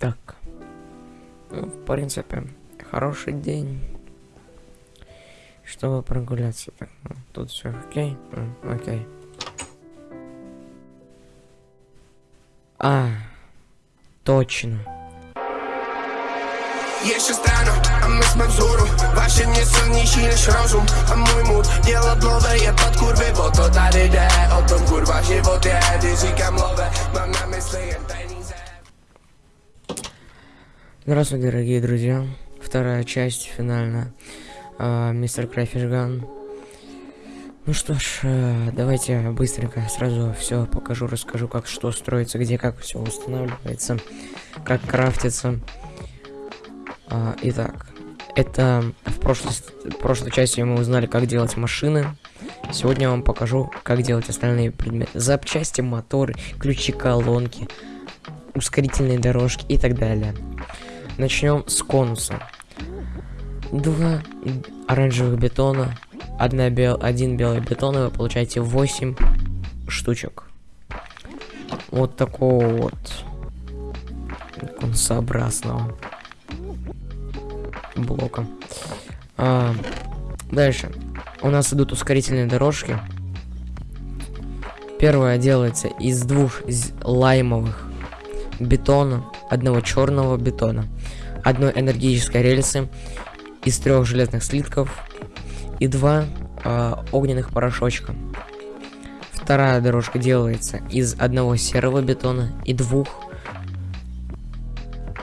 Так. Ну, в принципе, хороший день. Чтобы прогуляться. Так, ну, тут все окей. М, окей. А, точно. Я ще стану, а ми з Мавзуру Ваші не сильніші, ніж розум А мой мут діло плодає под курви Бо то далі йде, отом курва Здравствуйте, дорогие друзья. Вторая часть, финальная. А, Мистер Крафишган. Ну что ж, э, давайте быстренько сразу все покажу, расскажу, как что строится, где как все устанавливается, как крафтится. А, итак, это в прошлой, в прошлой части мы узнали, как делать машины. Сегодня я вам покажу, как делать остальные предметы. Запчасти, моторы, ключи, колонки, ускорительные дорожки и так далее. Начнем с конуса. Два оранжевых бетона, одна бел... один белый бетон, и вы получаете 8 штучек. Вот такого вот конусообразного блока. А, дальше. У нас идут ускорительные дорожки. Первая делается из двух з- лаймовых бетона, одного черного бетона, одной энергетической рельсы, из трех железных слитков и два а, огненных порошочка. Вторая дорожка делается из одного серого бетона и двух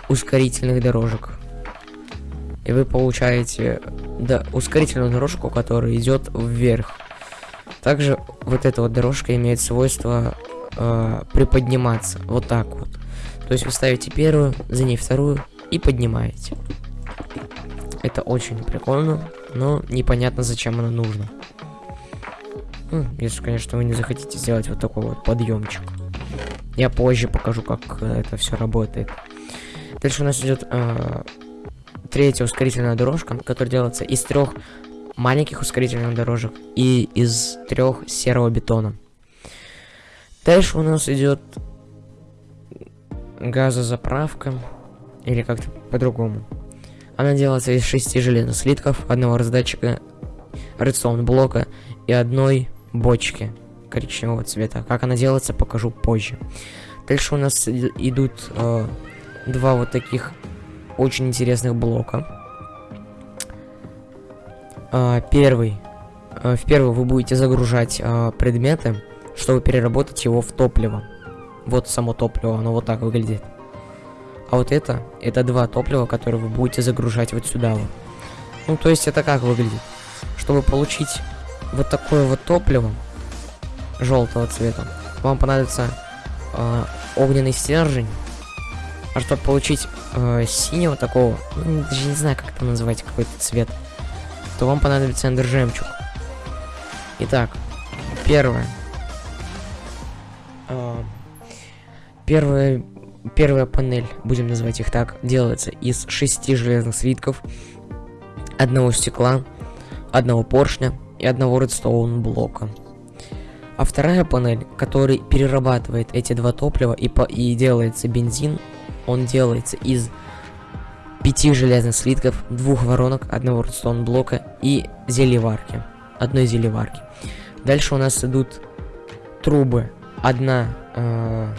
ускорительных дорожек. И вы получаете да, ускорительную дорожку, которая идет вверх. Также вот эта вот дорожка имеет свойство э, приподниматься. Вот так вот. То есть вы ставите первую, за ней вторую и поднимаете. Это очень прикольно, но непонятно зачем оно нужно. Ну, если, конечно, вы не захотите сделать вот такой вот подъемчик. Я позже покажу, как э, это все работает. Дальше у нас идет э, третья ускорительная дорожка, которая делается из трех маленьких ускорительных дорожек и из трех серого бетона. Дальше у нас идет газозаправка, или как-то по-другому. Она делается из шести железных слитков, одного раздатчика редстоун блока и одной бочки коричневого цвета. Как она делается, покажу позже. Дальше у нас идут э, два вот таких очень интересных блока. А, первый. э, в первый вы будете загружать э, предметы, чтобы переработать его в топливо. Вот само топливо, оно вот так выглядит. А вот это, это два топлива, которые вы будете загружать вот сюда вот. Ну, то есть это как выглядит? Чтобы получить вот такое вот топливо желтого цвета, вам понадобится э, огненный стержень. А чтобы получить э, синего такого, ну, даже не знаю, как это назвать, какой-то цвет, то вам понадобится эндер жемчуг. Итак, первое. А, первая, первая панель, будем называть их так, делается из шести железных свитков, одного стекла, одного поршня и одного редстоун блока. А вторая панель, который перерабатывает эти два топлива и, по, и делается бензин, он делается из пяти железных слитков, двух воронок, одного редстоун блока и зелеварки. Одной зелеварки. Дальше у нас идут трубы. Одна э,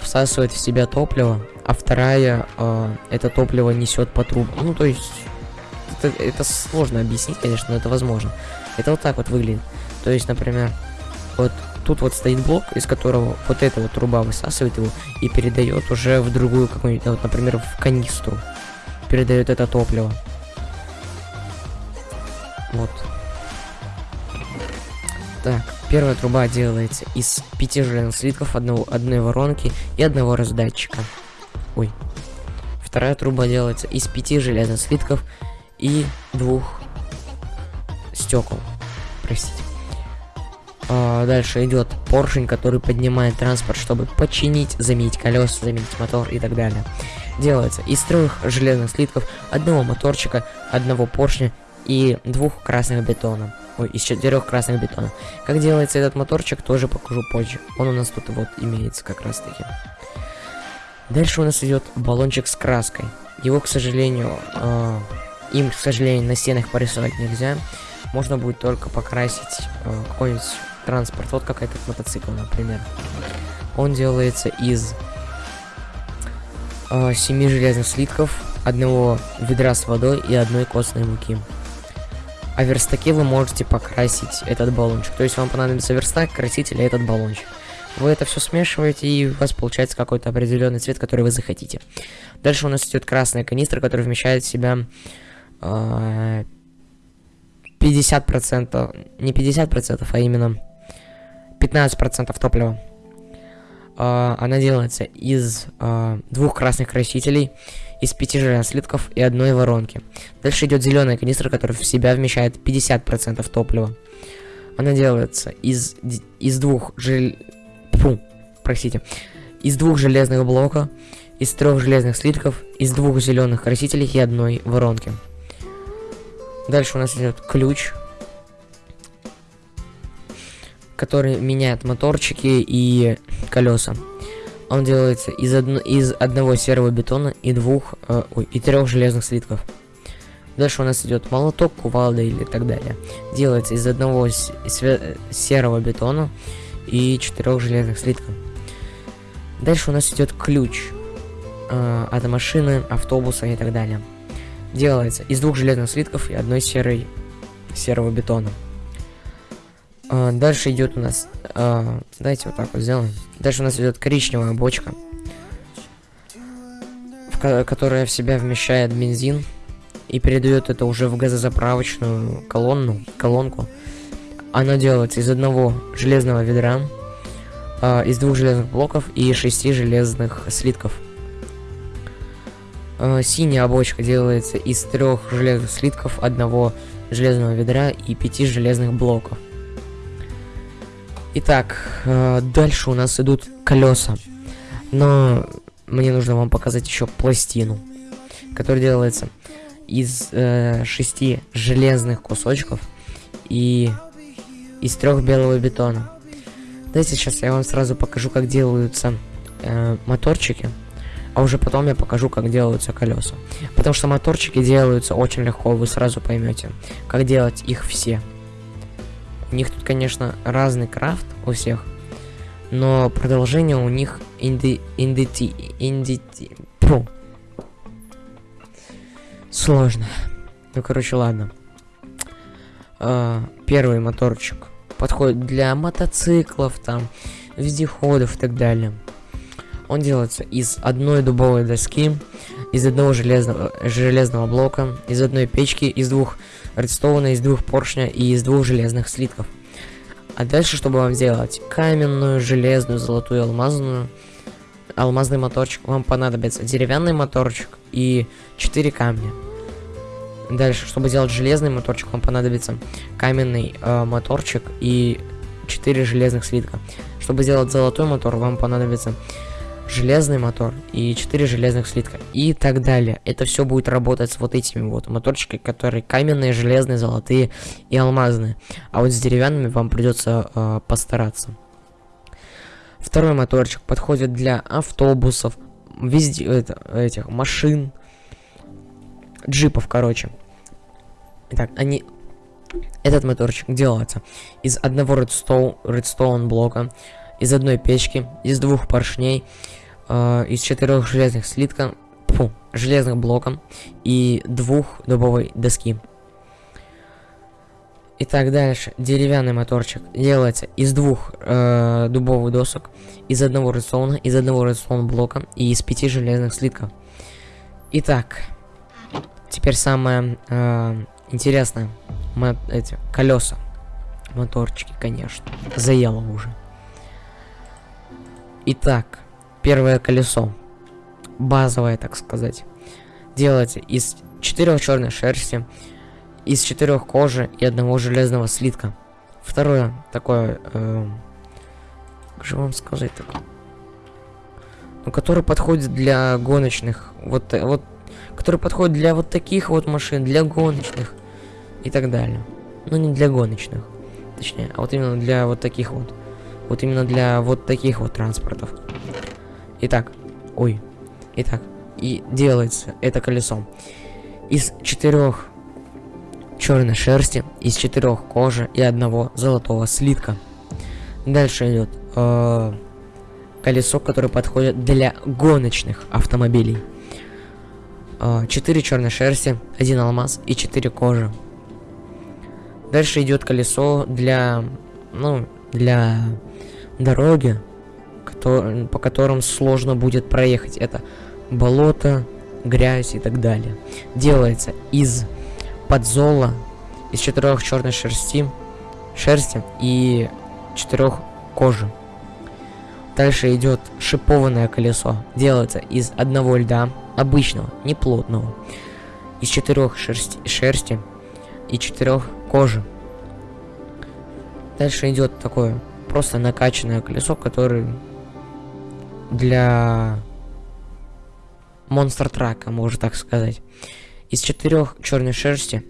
всасывает в себя топливо, а вторая э, это топливо несет по трубам. Ну, то есть, это, это сложно объяснить, конечно, но это возможно. Это вот так вот выглядит. То есть, например, вот тут вот стоит блок, из которого вот эта вот труба высасывает его и передает уже в другую какую-нибудь, вот, например, в канистру. Передает это топливо. Вот. Так, первая труба делается из пяти железных слитков, одного, одной воронки и одного раздатчика. Ой. Вторая труба делается из пяти железных слитков и двух стекол. Простите. А, дальше идет поршень, который поднимает транспорт, чтобы починить, заменить колеса, заменить мотор и так далее. Делается из трех железных слитков, одного моторчика, одного поршня и двух красных бетона. Из четырех красных бетона. Как делается этот моторчик, тоже покажу позже. Он у нас тут вот имеется как раз таки. Дальше у нас идет баллончик с краской. Его, к сожалению, э, им, к сожалению, на стенах порисовать нельзя. Можно будет только покрасить э, какой-нибудь транспорт. Вот как этот мотоцикл, например. Он делается из э, семи железных слитков, одного ведра с водой и одной костной муки. А верстаке вы можете покрасить этот баллончик. То есть вам понадобится верстак, краситель и этот баллончик. Вы это все смешиваете, и у вас получается какой-то определенный цвет, который вы захотите. Дальше у нас идет красная канистра, которая вмещает в себя э, 50%, не 50%, а именно 15% топлива. Э, она делается из э, двух красных красителей, из пяти железных слитков и одной воронки. Дальше идет зеленая канистра, которая в себя вмещает 50% топлива. Она делается из, из двух жел... Фу, простите. Из двух железных блока, из трех железных слитков, из двух зеленых красителей и одной воронки. Дальше у нас идет ключ, который меняет моторчики и колеса. Он делается из, одно, из одного серого бетона и двух, э, ой, и трех железных слитков. Дальше у нас идет молоток, кувалда или так далее. Делается из одного серого бетона и четырех железных слитков. Дальше у нас идет ключ э, от машины, автобуса и так далее. Делается из двух железных слитков и одной серой серого бетона. А, дальше идет у нас... А, давайте вот так вот сделаем. Дальше у нас идет коричневая бочка, в которая в себя вмещает бензин и передает это уже в газозаправочную колонну, колонку. Она делается из одного железного ведра, а, из двух железных блоков и шести железных слитков. А, синяя бочка делается из трех железных слитков, одного железного ведра и пяти железных блоков. Итак, э, дальше у нас идут колеса. Но мне нужно вам показать еще пластину, которая делается из э, шести железных кусочков и из трех белого бетона. Давайте сейчас я вам сразу покажу, как делаются э, моторчики, а уже потом я покажу, как делаются колеса. Потому что моторчики делаются очень легко, вы сразу поймете, как делать их все. У них тут, конечно, разный крафт у всех, но продолжение у них инди... индити... индити... Фу. Сложно. Ну, короче, ладно. А, первый моторчик подходит для мотоциклов, там, вездеходов и так далее. Он делается из одной дубовой доски, из одного железного, железного блока, из одной печки, из двух редстоуна, из двух поршня и из двух железных слитков. А дальше, чтобы вам сделать каменную, железную, золотую, алмазную, алмазный моторчик, вам понадобится деревянный моторчик и 4 камня. Дальше, чтобы сделать железный моторчик, вам понадобится каменный э, моторчик и 4 железных слитка. Чтобы сделать золотой мотор, вам понадобится железный мотор и 4 железных слитка и так далее. Это все будет работать с вот этими вот моторчиками, которые каменные, железные, золотые и алмазные. А вот с деревянными вам придется э, постараться. Второй моторчик подходит для автобусов, везде это, этих машин, джипов, короче. Итак, они этот моторчик делается из одного редстоун, редстоун блока, из одной печки, из двух поршней, э, из четырех железных слитков, фу, железных блоков и двух дубовой доски. Итак, дальше. Деревянный моторчик делается из двух э, дубовых досок, из одного редстоуна, из одного редстоун блока и из пяти железных слитков. Итак, теперь самое э, интересное. Мо эти колеса. Моторчики, конечно. Заело уже. Итак, первое колесо. Базовое, так сказать. Делается из четырех черной шерсти, из четырех кожи и одного железного слитка. Второе, такое, э, как же вам сказать так? Ну, который подходит для гоночных, вот, э, вот, который подходит для вот таких вот машин, для гоночных и так далее. Ну, не для гоночных, точнее, а вот именно для вот таких вот. Вот именно для вот таких вот транспортов. Итак, ой, Итак, и делается это колесо из четырех черной шерсти, из четырех кожи и одного золотого слитка. Дальше идет э, колесо, которое подходит для гоночных автомобилей. Э, четыре черной шерсти, один алмаз и четыре кожи. Дальше идет колесо для, ну, для дороги, по которым сложно будет проехать. Это болото, грязь и так далее. Делается из подзола, из четырех черной шерсти, шерсти и четырех кожи. Дальше идет шипованное колесо. Делается из одного льда, обычного, не плотного, из четырех шерсти, шерсти и четырех кожи. Дальше идет такое просто накачанное колесо, которое для монстр трака, можно так сказать. Из четырех черной шерсти,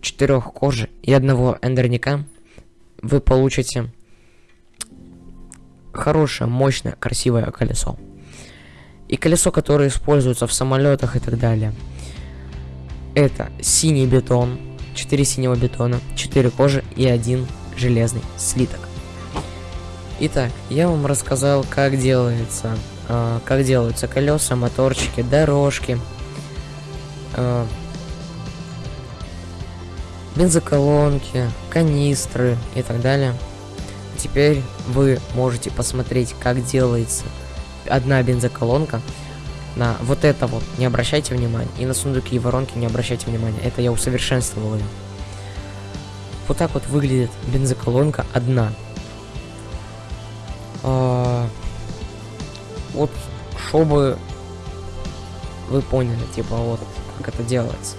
четырех кожи и одного эндерника вы получите хорошее, мощное, красивое колесо. И колесо, которое используется в самолетах и так далее. Это синий бетон, 4 синего бетона, 4 кожи и один железный слиток. Итак, я вам рассказал, как делается, э, как делаются колеса, моторчики, дорожки, э, бензоколонки, канистры и так далее. Теперь вы можете посмотреть, как делается одна бензоколонка. На вот это вот не обращайте внимания. И на сундуки и воронки не обращайте внимания. Это я усовершенствовал. Вот так вот выглядит бензоколонка одна. Вот, чтобы вы поняли, типа, вот, как это делается.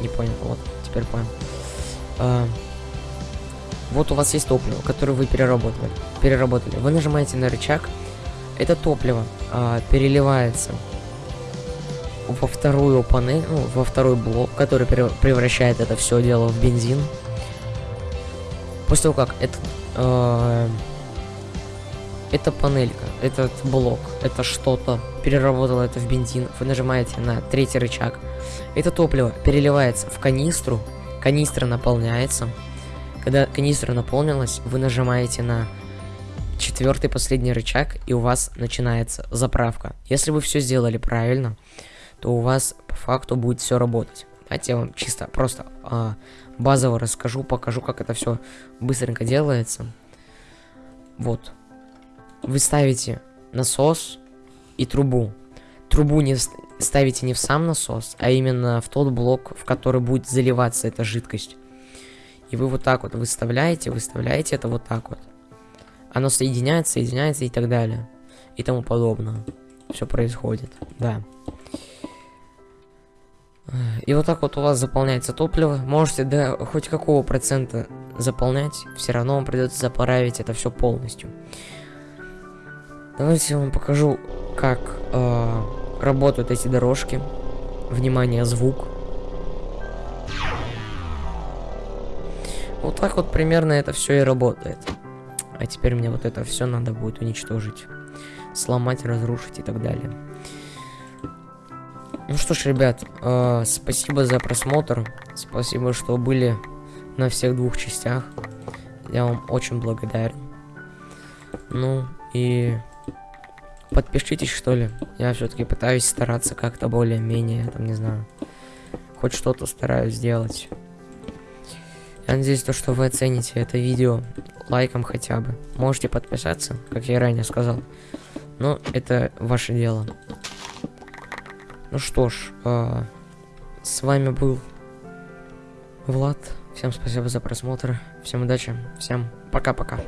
Не понял, вот, теперь понял. А, вот у вас есть топливо, которое вы переработали. Переработали. Вы нажимаете на рычаг. Это топливо а, переливается во вторую панель, ну, во второй блок, который превращает это все дело в бензин. После того, как этот э, эта панелька, этот блок, это что-то, переработало это в бензин, вы нажимаете на третий рычаг, это топливо переливается в канистру, канистра наполняется, когда канистра наполнилась, вы нажимаете на четвертый последний рычаг, и у вас начинается заправка. Если вы все сделали правильно, то у вас по факту будет все работать. Давайте я вам чисто просто а, базово расскажу, покажу, как это все быстренько делается. Вот вы ставите насос и трубу. Трубу не ставите не в сам насос, а именно в тот блок, в который будет заливаться эта жидкость. И вы вот так вот выставляете, выставляете это вот так вот. Оно соединяется, соединяется и так далее. И тому подобное. Все происходит, да. И вот так вот у вас заполняется топливо. Можете до хоть какого процента заполнять, все равно вам придется заправить это все полностью. Давайте я вам покажу, как э, работают эти дорожки. Внимание, звук. Вот так вот примерно это все и работает. А теперь мне вот это все надо будет уничтожить. Сломать, разрушить и так далее. Ну что ж, ребят, э, спасибо за просмотр. Спасибо, что были на всех двух частях. Я вам очень благодарен. Ну и подпишитесь, что ли. Я все-таки пытаюсь стараться как-то более-менее, там, не знаю, хоть что-то стараюсь сделать. Я надеюсь, то, что вы оцените это видео лайком хотя бы. Можете подписаться, как я ранее сказал. Но это ваше дело. Ну что ж, э, с вами был Влад. Всем спасибо за просмотр. Всем удачи. Всем пока-пока.